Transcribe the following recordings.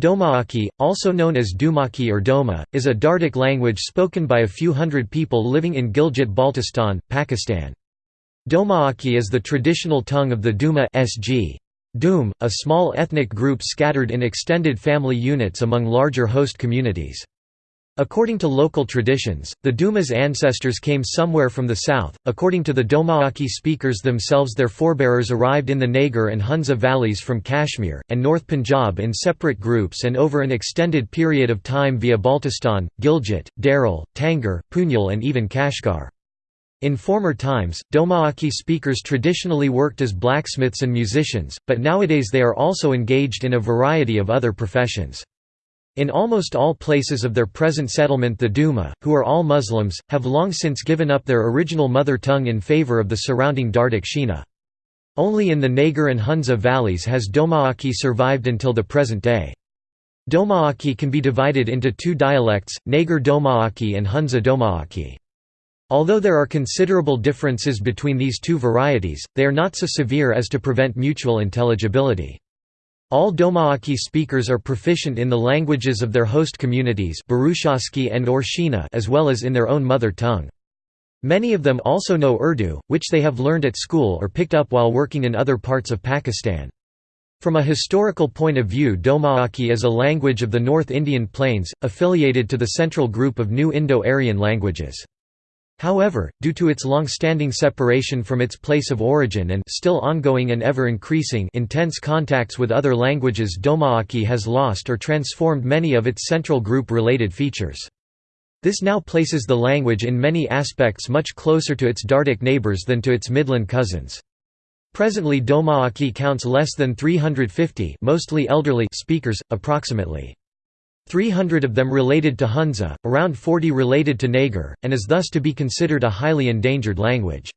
Domaaki, also known as Dumaki or Doma, is a Dardic language spoken by a few hundred people living in Gilgit-Baltistan, Pakistan. Domaaki is the traditional tongue of the Duma SG. Doom, a small ethnic group scattered in extended family units among larger host communities. According to local traditions, the Duma's ancestors came somewhere from the south. According to the Domaaki speakers themselves, their forebears arrived in the Nagar and Hunza valleys from Kashmir, and North Punjab in separate groups and over an extended period of time via Baltistan, Gilgit, Darel, Tangir, Punyal, and even Kashgar. In former times, Domaaki speakers traditionally worked as blacksmiths and musicians, but nowadays they are also engaged in a variety of other professions. In almost all places of their present settlement the Duma, who are all Muslims, have long since given up their original mother tongue in favor of the surrounding Dardic Shina. Only in the Nagar and Hunza valleys has Domaaki survived until the present day. Domaaki can be divided into two dialects, Nagar Domaaki and Hunza Domaaki. Although there are considerable differences between these two varieties, they are not so severe as to prevent mutual intelligibility. All Domaaki speakers are proficient in the languages of their host communities and or Shina as well as in their own mother tongue. Many of them also know Urdu, which they have learned at school or picked up while working in other parts of Pakistan. From a historical point of view Domaaki is a language of the North Indian Plains, affiliated to the central group of New Indo-Aryan languages. However, due to its long-standing separation from its place of origin and still ongoing and ever-increasing intense contacts with other languages Domaaki has lost or transformed many of its central group-related features. This now places the language in many aspects much closer to its Dardic neighbours than to its Midland cousins. Presently Domaaki counts less than 350 mostly elderly speakers, approximately. 300 of them related to Hunza, around 40 related to Nagar, and is thus to be considered a highly endangered language.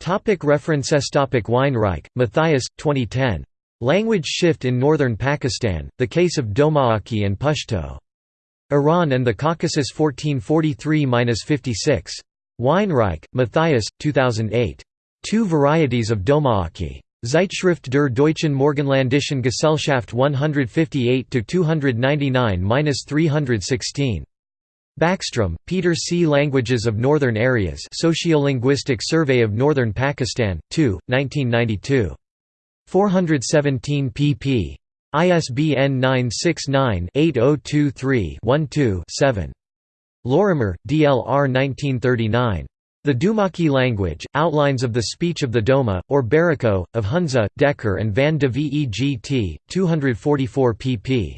Topic references Topic Weinreich, Matthias, 2010. Language Shift in Northern Pakistan, The Case of Domaaki and Pashto. Iran and the Caucasus 1443–56. Weinreich, Matthias, 2008. Two Varieties of Domaaki. Zeitschrift der Deutschen Morgenländischen Gesellschaft 158–299–316. Backstrom, Peter C. Languages of Northern Areas Sociolinguistic Survey of Northern Pakistan, 2, 1992. 417 pp. ISBN 969-8023-12-7. Lorimer, D. L. R. 1939. The Dumaki language, Outlines of the Speech of the Doma, or Bariko, of Hunza, Dekker and van de Vegt, 244 pp.